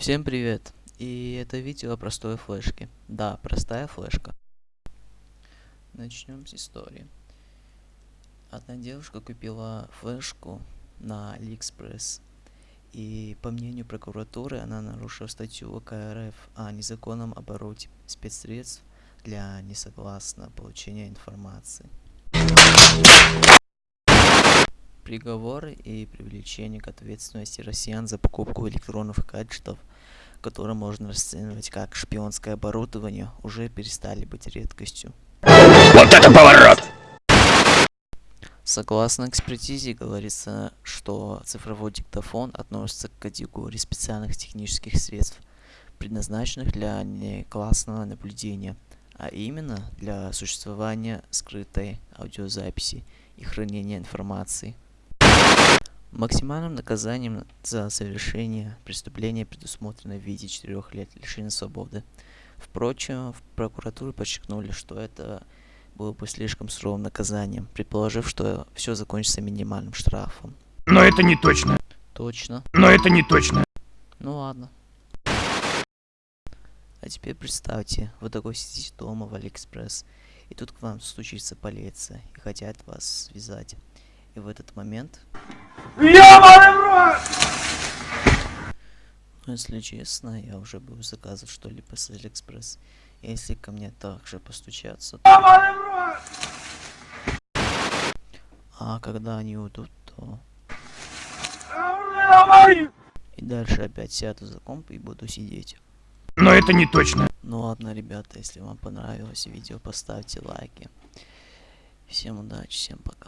Всем привет! И это видео о простой флешке. Да, простая флешка. Начнем с истории. Одна девушка купила флешку на AliExpress. И по мнению прокуратуры она нарушила статью УК РФ о незаконном обороте спецсредств для несогласно получения информации. Приговоры и привлечение к ответственности россиян за покупку электронных гаджетов, которые можно расценивать как шпионское оборудование, уже перестали быть редкостью. Вот это поворот! Согласно экспертизе, говорится, что цифровой диктофон относится к категории специальных технических средств, предназначенных для неклассного наблюдения, а именно для существования скрытой аудиозаписи и хранения информации. Максимальным наказанием за совершение преступления предусмотрено в виде 4 лет лишения свободы. Впрочем, в прокуратуре подчеркнули, что это было бы слишком суровым наказанием, предположив, что все закончится минимальным штрафом. Но это не точно. Точно. Но это не точно. Ну ладно. А теперь представьте, вы такой сидите дома в Алиэкспресс, и тут к вам стучится полиция и хотят вас связать. И в этот момент... Ну, если честно, я уже буду заказывать что-либо с Алиэкспресс. Если ко мне также постучаться, то... А когда они уйдут, то... И дальше опять сяду за комп и буду сидеть. Но это не точно. Ну ладно, ребята, если вам понравилось видео, поставьте лайки. Всем удачи, всем пока.